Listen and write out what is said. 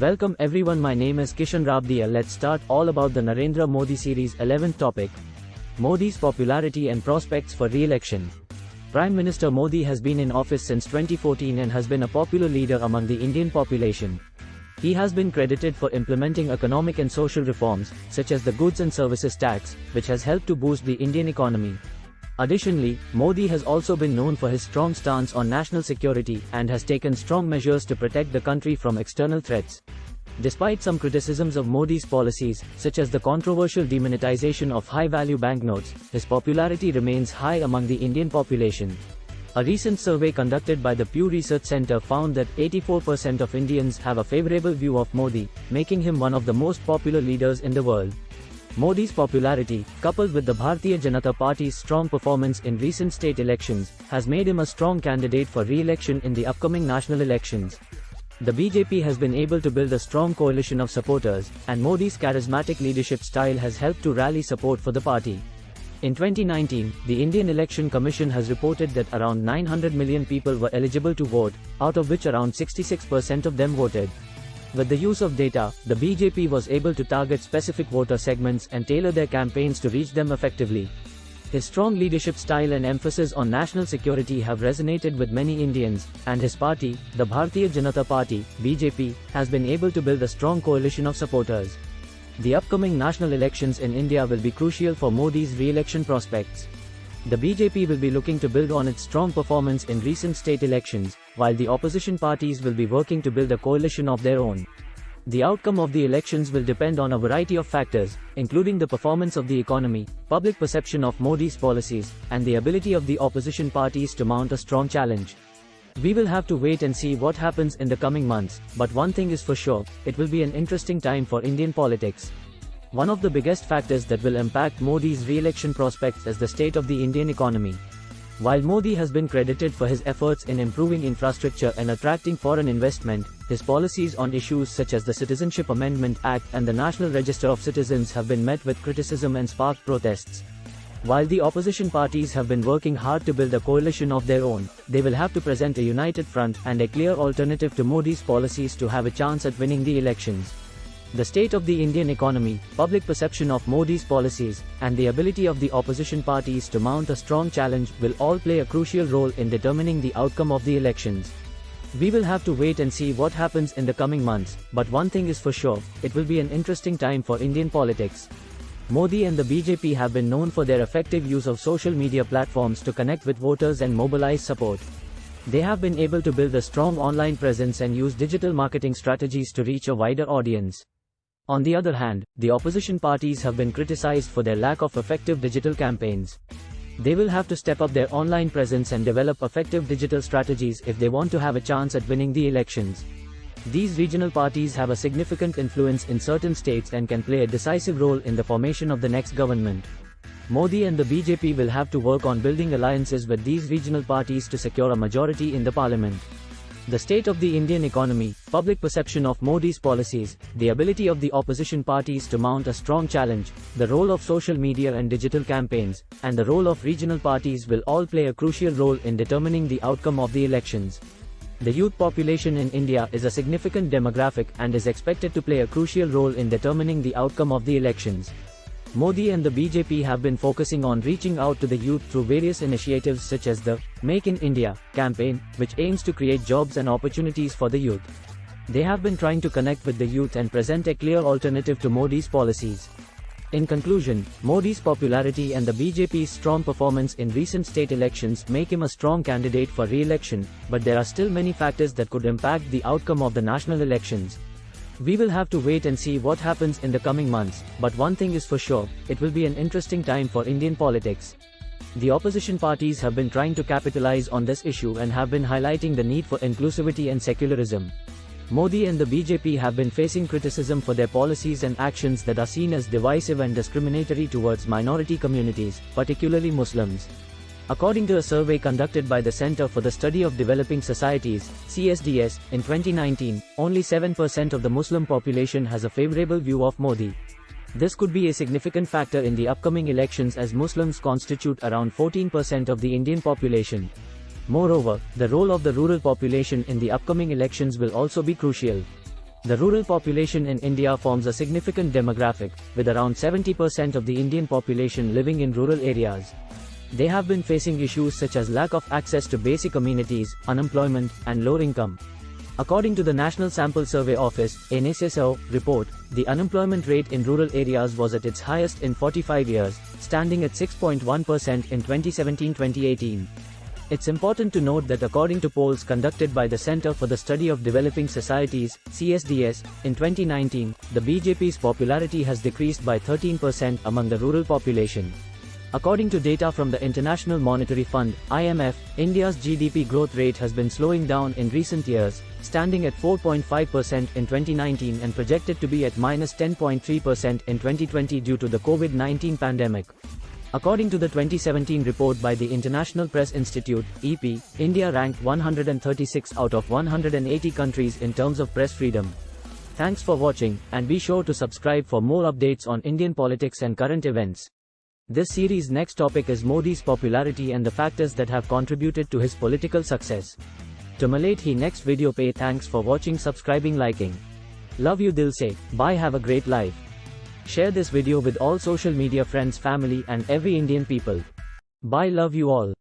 Welcome everyone my name is Kishan Rabdia let's start all about the Narendra Modi series 11th topic. Modi's popularity and prospects for re-election. Prime Minister Modi has been in office since 2014 and has been a popular leader among the Indian population. He has been credited for implementing economic and social reforms, such as the goods and services tax, which has helped to boost the Indian economy. Additionally, Modi has also been known for his strong stance on national security and has taken strong measures to protect the country from external threats. Despite some criticisms of Modi's policies, such as the controversial demonetization of high-value banknotes, his popularity remains high among the Indian population. A recent survey conducted by the Pew Research Center found that 84% of Indians have a favorable view of Modi, making him one of the most popular leaders in the world. Modi's popularity, coupled with the Bharatiya Janata Party's strong performance in recent state elections, has made him a strong candidate for re-election in the upcoming national elections. The BJP has been able to build a strong coalition of supporters, and Modi's charismatic leadership style has helped to rally support for the party. In 2019, the Indian Election Commission has reported that around 900 million people were eligible to vote, out of which around 66% of them voted. With the use of data, the BJP was able to target specific voter segments and tailor their campaigns to reach them effectively. His strong leadership style and emphasis on national security have resonated with many Indians, and his party, the Bharatiya Janata Party, BJP, has been able to build a strong coalition of supporters. The upcoming national elections in India will be crucial for Modi's re-election prospects. The BJP will be looking to build on its strong performance in recent state elections, while the opposition parties will be working to build a coalition of their own. The outcome of the elections will depend on a variety of factors, including the performance of the economy, public perception of Modi's policies, and the ability of the opposition parties to mount a strong challenge. We will have to wait and see what happens in the coming months, but one thing is for sure, it will be an interesting time for Indian politics. One of the biggest factors that will impact Modi's re-election prospects is the state of the Indian economy. While Modi has been credited for his efforts in improving infrastructure and attracting foreign investment, his policies on issues such as the Citizenship Amendment Act and the National Register of Citizens have been met with criticism and sparked protests. While the opposition parties have been working hard to build a coalition of their own, they will have to present a united front and a clear alternative to Modi's policies to have a chance at winning the elections. The state of the Indian economy, public perception of Modi's policies, and the ability of the opposition parties to mount a strong challenge will all play a crucial role in determining the outcome of the elections. We will have to wait and see what happens in the coming months, but one thing is for sure, it will be an interesting time for Indian politics. Modi and the BJP have been known for their effective use of social media platforms to connect with voters and mobilize support. They have been able to build a strong online presence and use digital marketing strategies to reach a wider audience. On the other hand, the opposition parties have been criticized for their lack of effective digital campaigns. They will have to step up their online presence and develop effective digital strategies if they want to have a chance at winning the elections. These regional parties have a significant influence in certain states and can play a decisive role in the formation of the next government. Modi and the BJP will have to work on building alliances with these regional parties to secure a majority in the parliament. The state of the Indian economy, public perception of Modi's policies, the ability of the opposition parties to mount a strong challenge, the role of social media and digital campaigns, and the role of regional parties will all play a crucial role in determining the outcome of the elections. The youth population in India is a significant demographic and is expected to play a crucial role in determining the outcome of the elections. Modi and the BJP have been focusing on reaching out to the youth through various initiatives such as the Make in India campaign, which aims to create jobs and opportunities for the youth. They have been trying to connect with the youth and present a clear alternative to Modi's policies. In conclusion, Modi's popularity and the BJP's strong performance in recent state elections make him a strong candidate for re-election, but there are still many factors that could impact the outcome of the national elections. We will have to wait and see what happens in the coming months, but one thing is for sure, it will be an interesting time for Indian politics. The opposition parties have been trying to capitalize on this issue and have been highlighting the need for inclusivity and secularism. Modi and the BJP have been facing criticism for their policies and actions that are seen as divisive and discriminatory towards minority communities, particularly Muslims. According to a survey conducted by the Center for the Study of Developing Societies, CSDS, in 2019, only 7% of the Muslim population has a favorable view of Modi. This could be a significant factor in the upcoming elections as Muslims constitute around 14% of the Indian population. Moreover, the role of the rural population in the upcoming elections will also be crucial. The rural population in India forms a significant demographic, with around 70% of the Indian population living in rural areas. They have been facing issues such as lack of access to basic amenities, unemployment, and low income. According to the National Sample Survey Office, NSSO, report, the unemployment rate in rural areas was at its highest in 45 years, standing at 6.1% in 2017-2018. It's important to note that according to polls conducted by the Center for the Study of Developing Societies, CSDS, in 2019, the BJP's popularity has decreased by 13% among the rural population. According to data from the International Monetary Fund, IMF, India's GDP growth rate has been slowing down in recent years, standing at 4.5% in 2019 and projected to be at minus 10.3% in 2020 due to the COVID-19 pandemic. According to the 2017 report by the International Press Institute, EP, India ranked 136 out of 180 countries in terms of press freedom. Thanks for watching, and be sure to subscribe for more updates on Indian politics and current events. This series' next topic is Modi's popularity and the factors that have contributed to his political success. To Malate he next video pay thanks for watching subscribing liking. Love you dil se, bye have a great life. Share this video with all social media friends family and every Indian people. Bye love you all.